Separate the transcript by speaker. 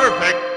Speaker 1: perfect.